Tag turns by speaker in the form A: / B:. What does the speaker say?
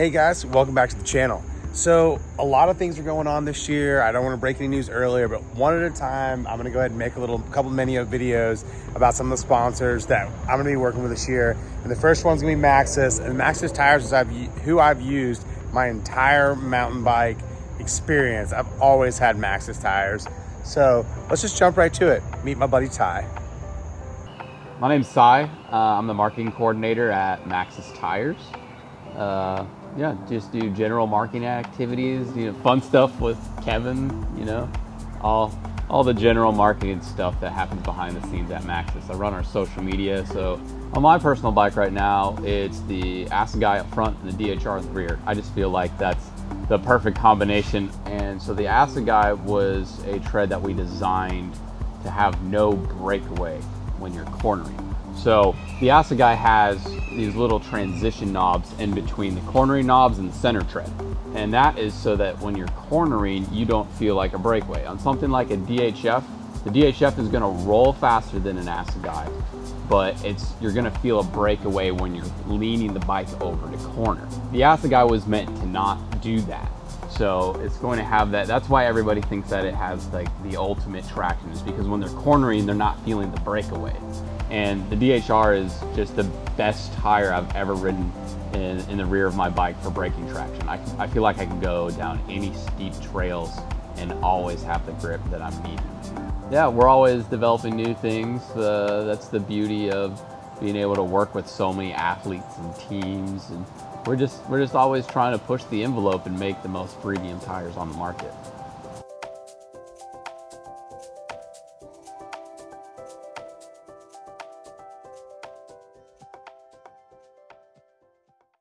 A: Hey guys, welcome back to the channel. So a lot of things are going on this year. I don't want to break any news earlier, but one at a time, I'm gonna go ahead and make a little couple mini videos about some of the sponsors that I'm gonna be working with this year. And the first one's gonna be Maxxis, and Maxxis tires is I've, who I've used my entire mountain bike experience. I've always had Maxxis tires. So let's just jump right to it. Meet my buddy Ty.
B: My name's Cy. Uh, I'm the marketing coordinator at Maxxis Tires. Uh, yeah, just do general marketing activities, you know, fun stuff with Kevin, you know, all all the general marketing stuff that happens behind the scenes at Maxxis. I run our social media, so on my personal bike right now, it's the Assegai up front and the DHR at the rear. I just feel like that's the perfect combination. And so the Assegai was a tread that we designed to have no breakaway when you're cornering. So the Assegai has these little transition knobs in between the cornering knobs and the center tread. And that is so that when you're cornering, you don't feel like a breakaway. On something like a DHF, the DHF is gonna roll faster than an Assegai, but it's you're gonna feel a breakaway when you're leaning the bike over to corner. The Assegai was meant to not do that. So it's going to have that. That's why everybody thinks that it has like the ultimate traction is because when they're cornering, they're not feeling the breakaway. And the DHR is just the best tire I've ever ridden in, in the rear of my bike for braking traction. I, I feel like I can go down any steep trails and always have the grip that I'm needing. Yeah, we're always developing new things. Uh, that's the beauty of being able to work with so many athletes and teams and we're just we're just always trying to push the envelope and make the most premium tires on the market.